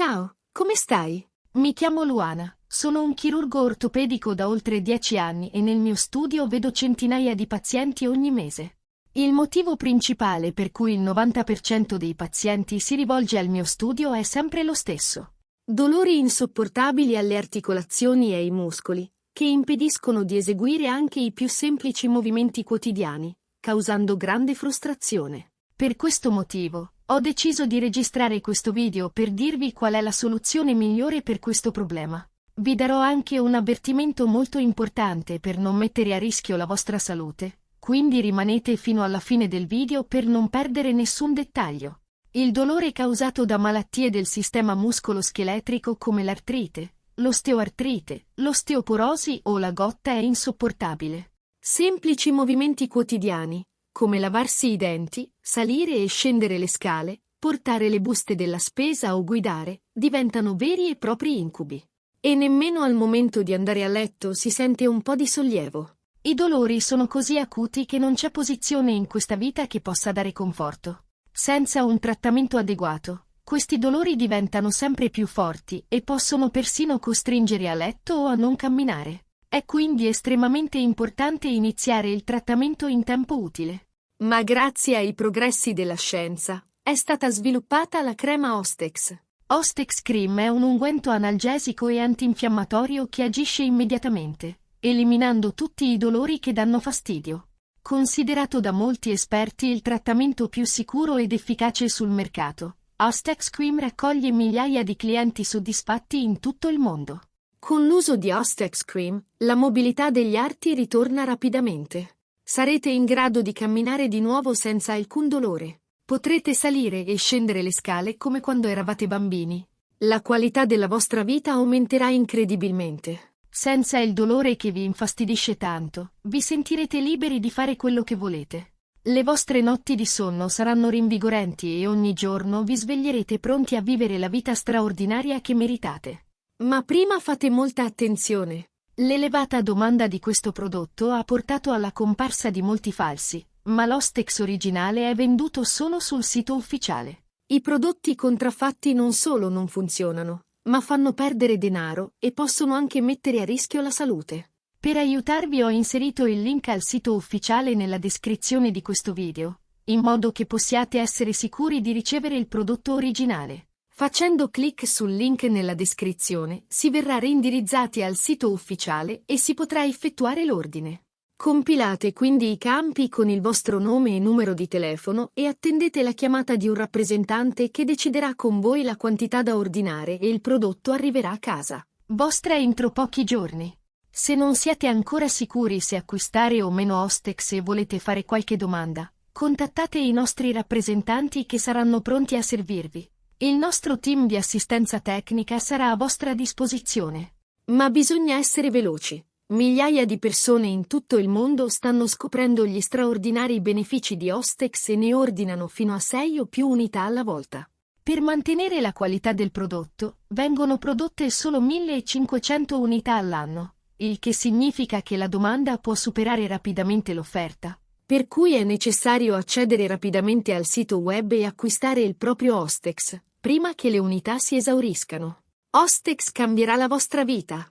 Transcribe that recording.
Ciao, come stai? Mi chiamo Luana, sono un chirurgo ortopedico da oltre dieci anni e nel mio studio vedo centinaia di pazienti ogni mese. Il motivo principale per cui il 90% dei pazienti si rivolge al mio studio è sempre lo stesso. Dolori insopportabili alle articolazioni e ai muscoli, che impediscono di eseguire anche i più semplici movimenti quotidiani, causando grande frustrazione. Per questo motivo, ho deciso di registrare questo video per dirvi qual è la soluzione migliore per questo problema. Vi darò anche un avvertimento molto importante per non mettere a rischio la vostra salute, quindi rimanete fino alla fine del video per non perdere nessun dettaglio. Il dolore causato da malattie del sistema muscolo-scheletrico come l'artrite, l'osteoartrite, l'osteoporosi o la gotta è insopportabile. Semplici movimenti quotidiani, come lavarsi i denti, salire e scendere le scale, portare le buste della spesa o guidare, diventano veri e propri incubi. E nemmeno al momento di andare a letto si sente un po' di sollievo. I dolori sono così acuti che non c'è posizione in questa vita che possa dare conforto. Senza un trattamento adeguato, questi dolori diventano sempre più forti e possono persino costringere a letto o a non camminare. È quindi estremamente importante iniziare il trattamento in tempo utile. Ma grazie ai progressi della scienza, è stata sviluppata la crema Ostex. Ostex Cream è un unguento analgesico e antinfiammatorio che agisce immediatamente, eliminando tutti i dolori che danno fastidio. Considerato da molti esperti il trattamento più sicuro ed efficace sul mercato, Ostex Cream raccoglie migliaia di clienti soddisfatti in tutto il mondo. Con l'uso di Ostex Cream, la mobilità degli arti ritorna rapidamente. Sarete in grado di camminare di nuovo senza alcun dolore. Potrete salire e scendere le scale come quando eravate bambini. La qualità della vostra vita aumenterà incredibilmente. Senza il dolore che vi infastidisce tanto, vi sentirete liberi di fare quello che volete. Le vostre notti di sonno saranno rinvigorenti e ogni giorno vi sveglierete pronti a vivere la vita straordinaria che meritate. Ma prima fate molta attenzione. L'elevata domanda di questo prodotto ha portato alla comparsa di molti falsi, ma l'Ostex originale è venduto solo sul sito ufficiale. I prodotti contraffatti non solo non funzionano, ma fanno perdere denaro e possono anche mettere a rischio la salute. Per aiutarvi ho inserito il link al sito ufficiale nella descrizione di questo video, in modo che possiate essere sicuri di ricevere il prodotto originale. Facendo clic sul link nella descrizione si verrà reindirizzati al sito ufficiale e si potrà effettuare l'ordine. Compilate quindi i campi con il vostro nome e numero di telefono e attendete la chiamata di un rappresentante che deciderà con voi la quantità da ordinare e il prodotto arriverà a casa. Vostra entro pochi giorni. Se non siete ancora sicuri se acquistare o meno Ostex e volete fare qualche domanda, contattate i nostri rappresentanti che saranno pronti a servirvi. Il nostro team di assistenza tecnica sarà a vostra disposizione. Ma bisogna essere veloci. Migliaia di persone in tutto il mondo stanno scoprendo gli straordinari benefici di Ostex e ne ordinano fino a 6 o più unità alla volta. Per mantenere la qualità del prodotto, vengono prodotte solo 1500 unità all'anno, il che significa che la domanda può superare rapidamente l'offerta. Per cui è necessario accedere rapidamente al sito web e acquistare il proprio Ostex, prima che le unità si esauriscano. Ostex cambierà la vostra vita.